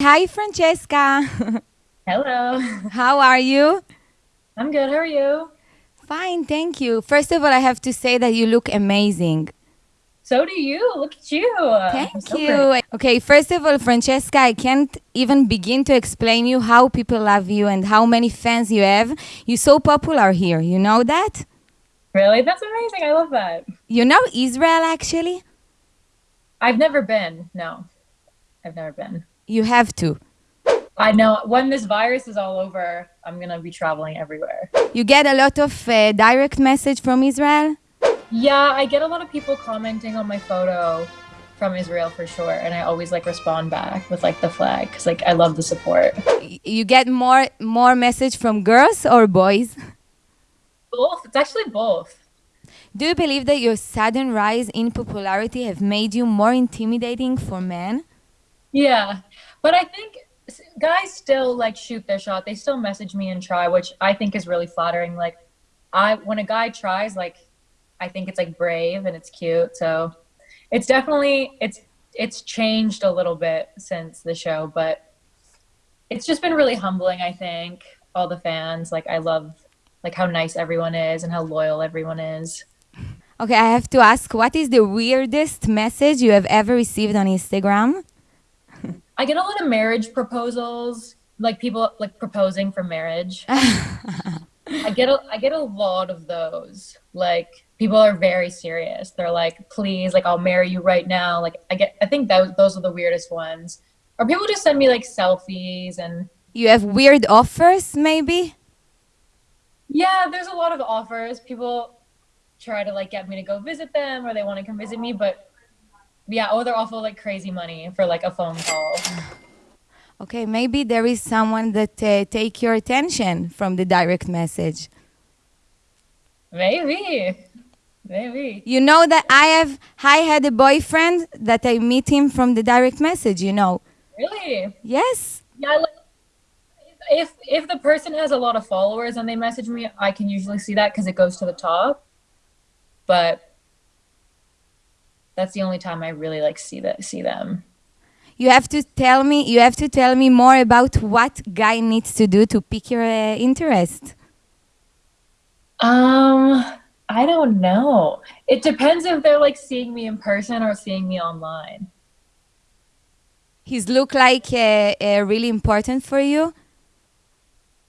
Hi, Francesca. Hello. How are you? I'm good. How are you? Fine, thank you. First of all, I have to say that you look amazing. So do you. Look at you. Thank So you. pretty. Okay, first of all, Francesca, I can't even begin to explain you how people love you and how many fans you have. You're so popular here. You know that? Really? That's amazing. I love that. You know Israel actually? I've never been. No. I've never been. You have to. I know when this virus is all over, I'm going to be traveling everywhere. You get a lot of uh, direct message from Israel? Yeah, I get a lot of people commenting on my photo from Israel for sure, and I always like respond back with like the flag cuz like I love the support. You get more more message from girls or boys? Both. It's actually both. Do you believe that your sudden rise in popularity have made you more intimidating for men? Yeah, but I think guys still like shoot their shot. They still message me and try, which I think is really flattering. Like, I when a guy tries, like, I think it's like brave and it's cute. So, it's definitely it's it's changed a little bit since the show, but it's just been really humbling. I think all the fans, like, I love like how nice everyone is and how loyal everyone is. Okay, I have to ask what is the weirdest message you have ever received on Instagram? I get a lot of marriage proposals, like people like proposing for marriage. I get a I get a lot of those. Like people are very serious. They're like, "Please, like I'll marry you right now." Like I get I think those those are the weirdest ones. Or people just send me like selfies and You have weird offers, maybe? yeah, there's a lot of offers. People try to like get me to go visit them or they want to come visit me, but yeah, oh, they're awful like crazy money for like a phone call. Okay, maybe there is someone that uh, take your attention from the direct message. Maybe. Maybe. You know that I have I had a boyfriend that I meet him from the direct message, you know. Really? Yes. Yeah, like if if the person has a lot of followers and they message me, I can usually see that because it goes to the top. But that's the only time I really like see that see them. You have to tell me you have to tell me more about what guy needs to do to pick your uh, interest. Um, I don't know. It depends if they're like seeing me in person or seeing me online. His look like uh, uh, really important for you?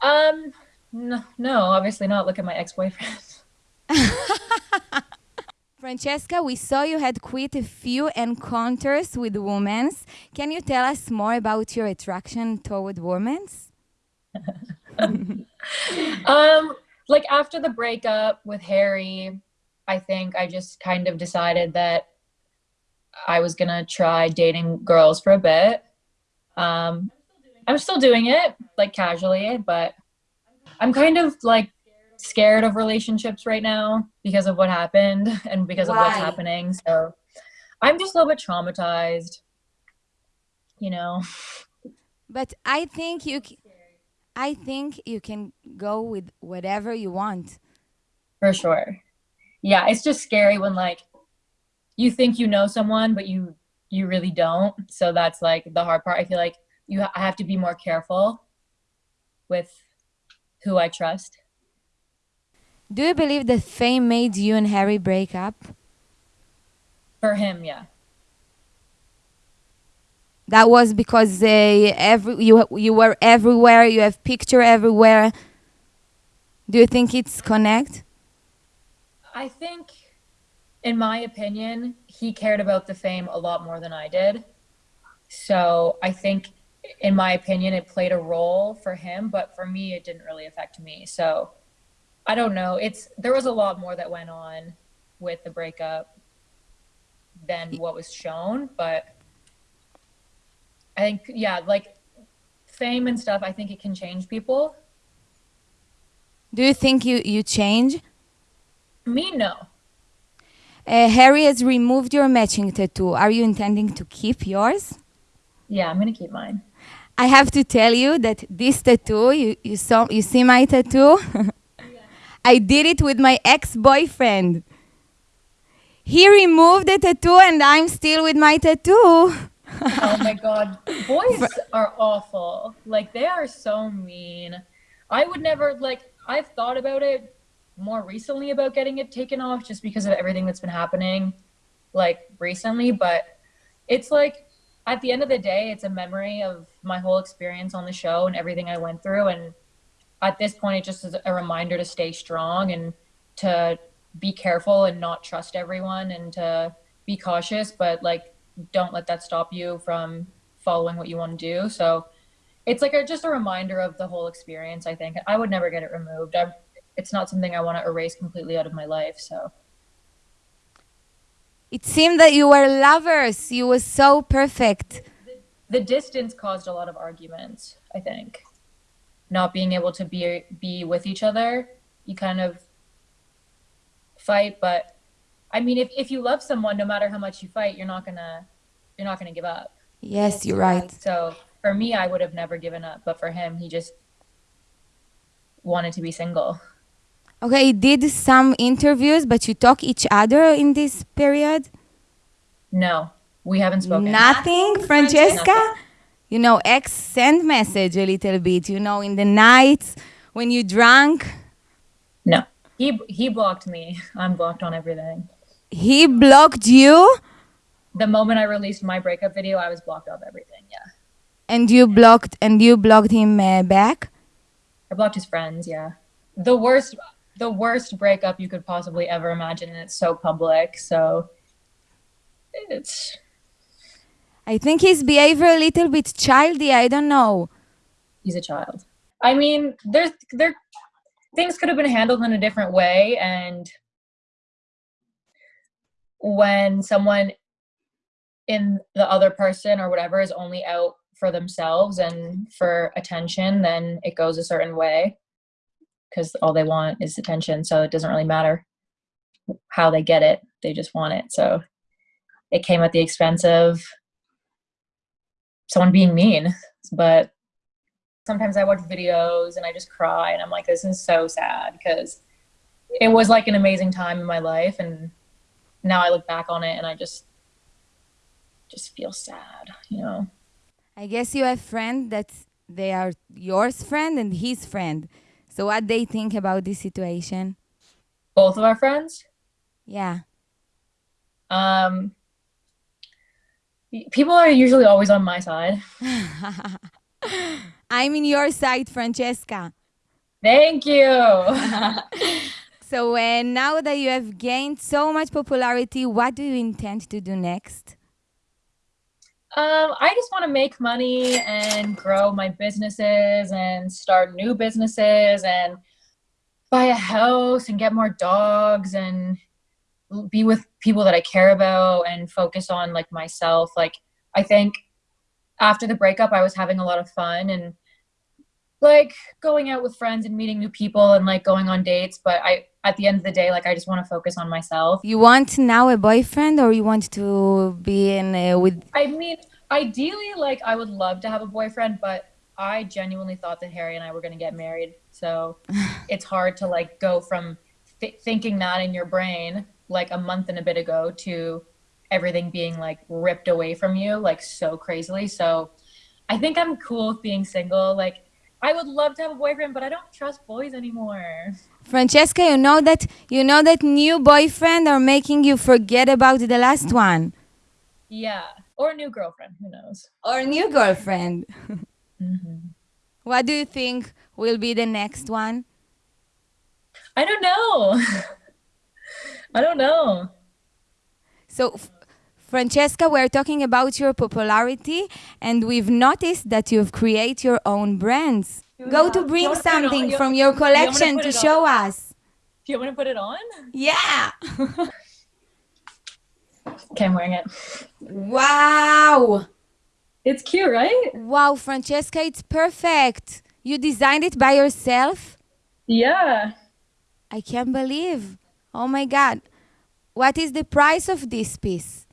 Um, no, no, obviously not. Look at my ex-boyfriend. Francesca, we saw you had quite a few encounters with women. Can you tell us more about your attraction toward women? Um, like after the breakup with Harry, I think I just kind of decided that I was gonna try dating girls for a bit. Um, I'm still doing it, like casually, but I'm kind of like scared of relationships right now because of what happened and because of what's happening. So I'm just a little bit traumatized, you know. But I think you I think you can go with whatever you want. For sure. Yeah, it's just scary when like you think you know someone but you you really don't. So that's like the hard part. I feel like you ha- I have to be more careful with who I trust. Do you believe that fame made you and Harry break up? For him, yeah. That was because uh, every you you were everywhere. You have picture everywhere. Do you think it's connect? I think in my opinion, he cared about the fame a lot more than I did. So, I think in my opinion it played a role for him, but for me it didn't really affect me. So, I don't know. It's there was a lot more that went on with the breakup than what was shown, but I think yeah, like fame and stuff, I think it can change people. Do you think you you change? Me no. Uh, Harry has removed your matching tattoo. Are you intending to keep yours? Yeah, I'm going to keep mine. I have to tell you that this tattoo, you, you saw you see my tattoo? I did it with my ex-boyfriend. He removed the tattoo and I'm still with my tattoo. oh my god, boys are awful. Like they are so mean. I would never like. I've thought about it more recently about getting it taken off just because of everything that's been happening, like recently. But it's like at the end of the day, it's a memory of my whole experience on the show and everything I went through. And at this point, it just is a reminder to stay strong and to be careful and not trust everyone and to be cautious, but like don't let that stop you from following what you want to do. So it's like a, just a reminder of the whole experience. I think I would never get it removed. I, it's not something I want to erase completely out of my life. So it seemed that you were lovers. You were so perfect. The, the distance caused a lot of arguments. I think not being able to be be with each other, you kind of fight. But I mean, if if you love someone, no matter how much you fight, you're not gonna you're not gonna give up. Yes, you're right. So for me, I would have never given up, but for him, he just wanted to be single. Okay, he did some interviews, but you talk each other in this period? No, we haven't spoken. Nothing, Francesca? You know, ex send message a little bit, you know, in the nights when you drunk? No. He he blocked me. I'm blocked on everything. He blocked you? The moment I released my breakup video, I was blocked off everything. Yeah. And you blocked and you blocked him uh, back? I blocked his friends. Yeah. The worst the worst breakup you could possibly ever imagine, and it's so public. So it's. I think his behavior a little bit childy. I don't know. He's a child. I mean, there's there things could have been handled in a different way, and when someone in the other person or whatever is only out for themselves and for attention, then it goes a certain way because all they want is attention. So it doesn't really matter how they get it, they just want it. So it came at the expense of someone being mean. But sometimes I watch videos and I just cry and I'm like, this is so sad because it was like an amazing time in my life. And now I look back on it and I just, just feel sad, you know? I guess you have friends that they are yours friend and his friend. So what they think about this situation? Both of our friends? Yeah. Um people are usually always on my side. I'm in your side, Francesca. Thank you. so uh, now that you have gained so much popularity, what do you intend to do next? Um, I just want to make money and grow my businesses and start new businesses and buy a house and get more dogs and be with people that I care about and focus on like myself. Like I think after the breakup I was having a lot of fun and like going out with friends and meeting new people and like going on dates, but I at the end of the day like I just want to focus on myself. You want now a boyfriend or you want to be in uh, with I mean, ideally like I would love to have a boyfriend, but I genuinely thought that Harry and I were going to get married. So it's hard to like go from th- thinking that in your brain like a month and a bit ago to everything being like ripped away from you like so crazily. So I think I'm cool with being single. Like I would love to have a boyfriend, but I don't trust boys anymore. Francesca, you know that you know that new boyfriend are making you forget about the last one. Yeah, or a new girlfriend. Who knows? Or a new girlfriend. mm-hmm. What do you think will be the next one? I don't know. I don't know. So, Francesca, we're talking about your popularity, and we've noticed that you've created your own brands. Go to bring something from your collection to show on? us. Do you want to put it on? Yeah. okay, I'm wearing it. Wow. It's cute, right? Wow, Francesca, it's perfect. You designed it by yourself? Yeah. I can't believe. Oh my God. What is the price of this piece?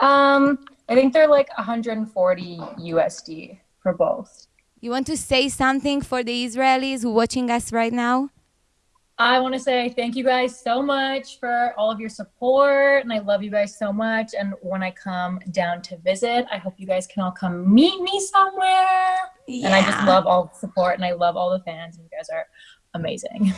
Um, I think they're like 140 USD for both. You want to say something for the Israelis watching us right now? I want to say thank you guys so much for all of your support, and I love you guys so much. And when I come down to visit, I hope you guys can all come meet me somewhere. Yeah. And I just love all the support, and I love all the fans, and you guys are amazing.